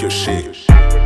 your shit.